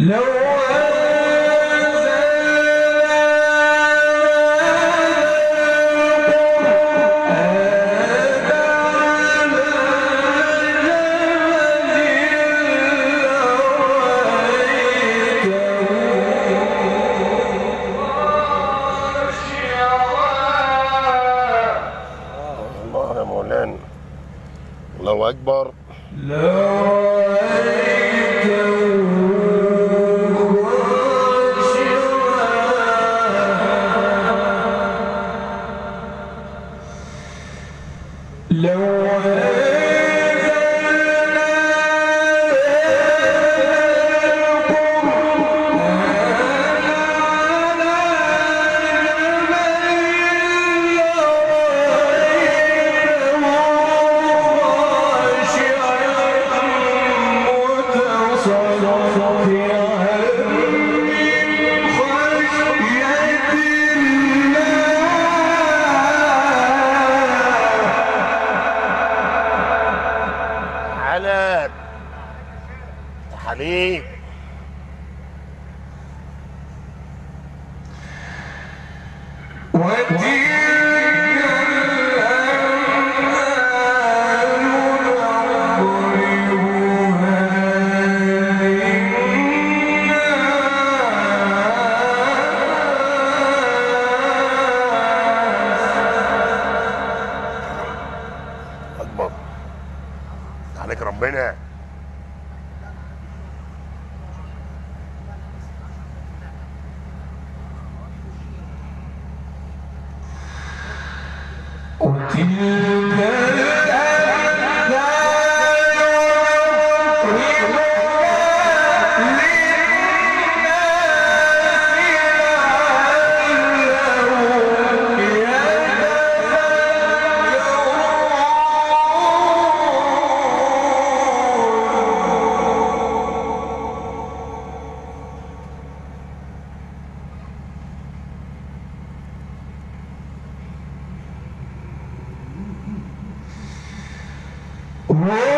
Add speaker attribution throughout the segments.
Speaker 1: الله يا مولانا. الله أكبر. عليك ربنا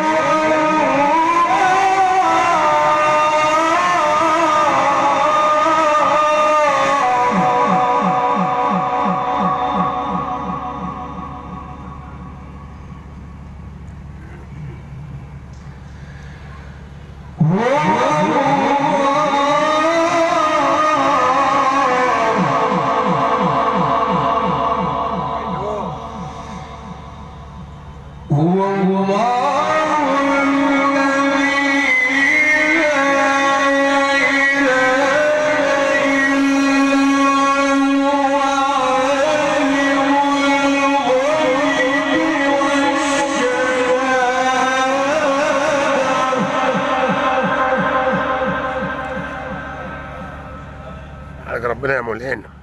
Speaker 1: يا مولانا
Speaker 2: الله يفتح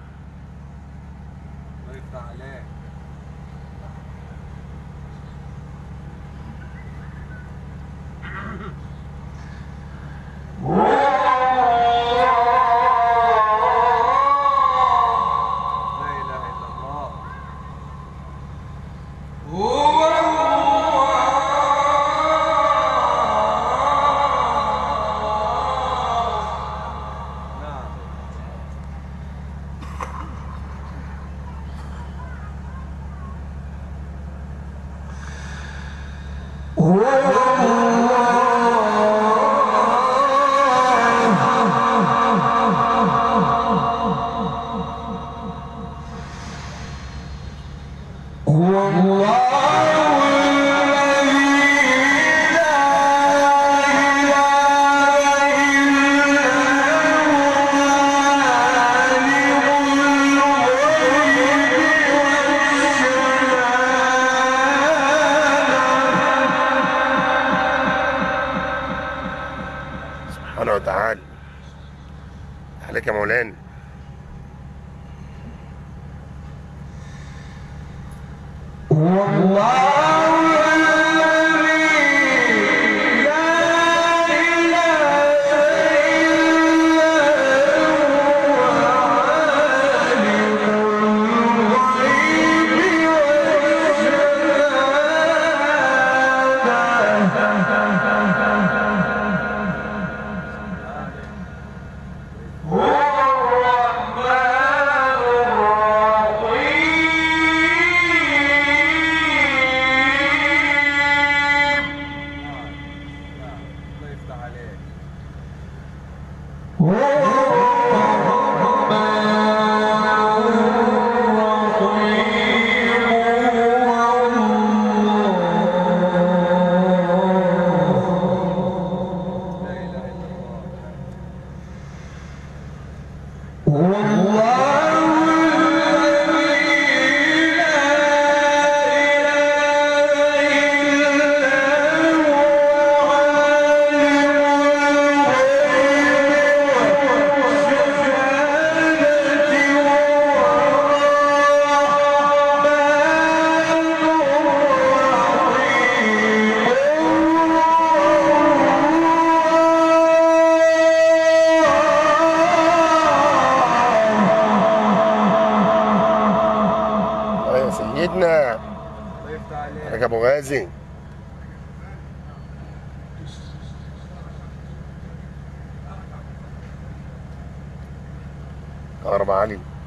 Speaker 2: عليك
Speaker 1: يا
Speaker 2: أربعة علي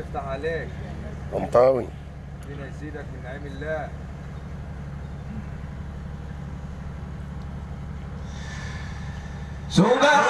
Speaker 3: يفتح عليك.
Speaker 2: قمطاوي
Speaker 3: ربنا يزيدك من نعيم الله.
Speaker 1: سبحان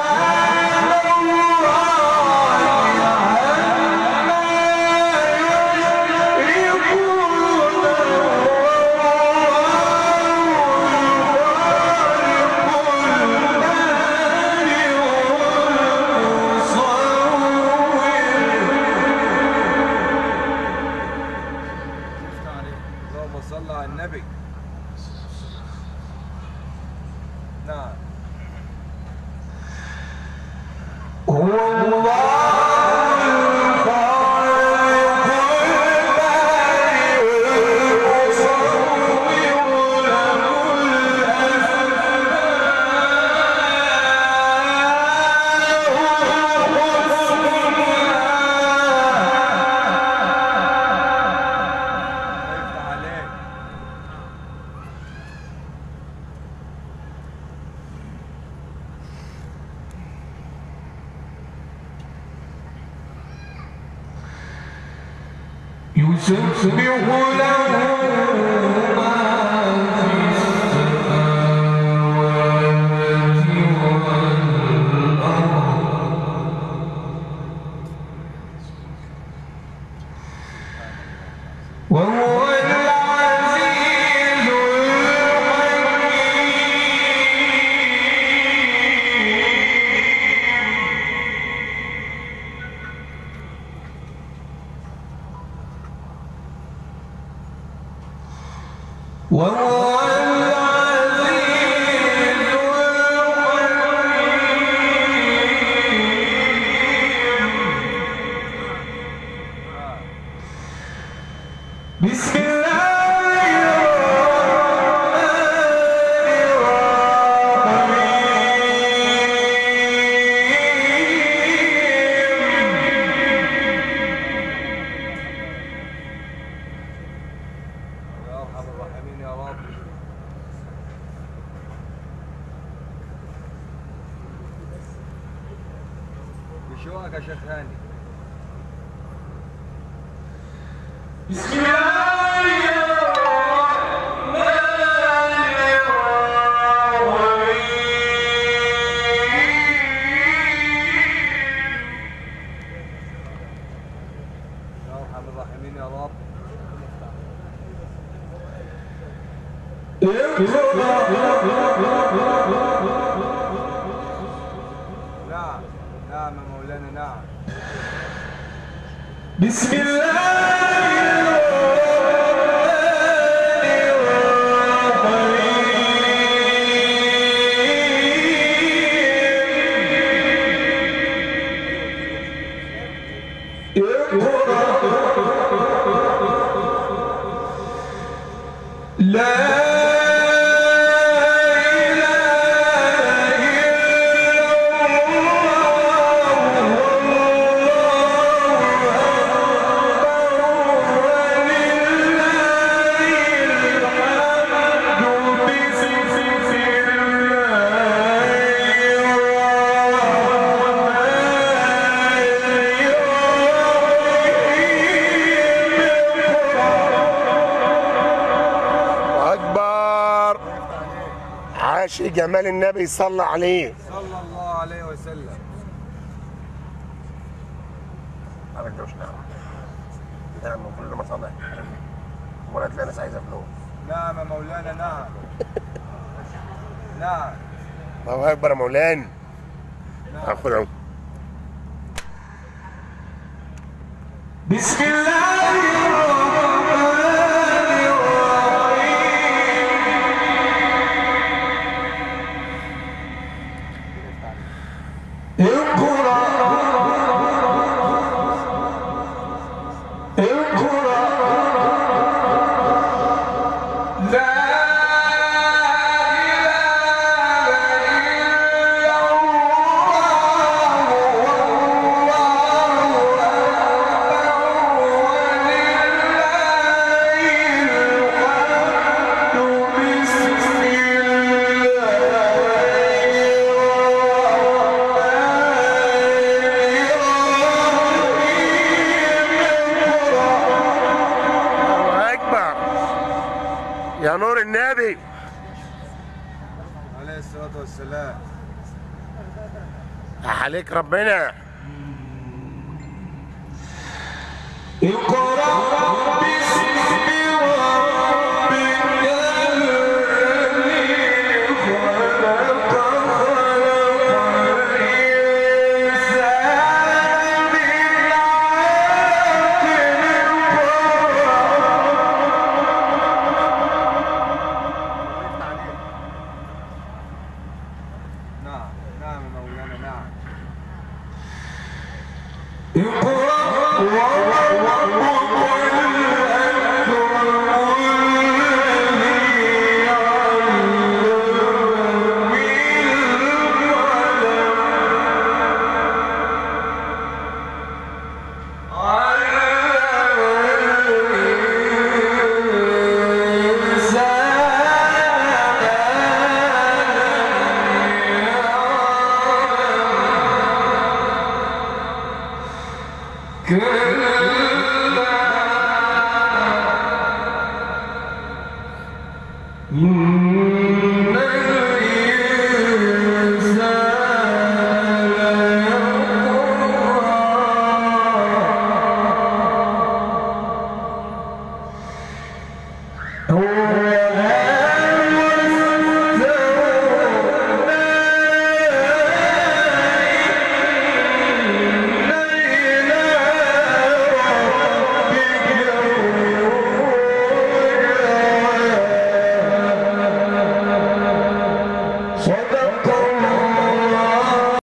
Speaker 1: Nah. You should be a
Speaker 2: one عاشق جمال النبي صلى عليه.
Speaker 3: صلى الله عليه وسلم.
Speaker 2: ما بدوش نعم نعم كل ما صلى ولا تلاقي ناس عايزه فلوس
Speaker 3: نعم يا مولانا نعم نعم
Speaker 2: الله أكبر يا مولانا.
Speaker 3: نعم
Speaker 2: خد
Speaker 1: بسم الله
Speaker 2: النبي.
Speaker 3: عليه الصلاة والسلام.
Speaker 2: عليك ربنا.
Speaker 1: اقرأ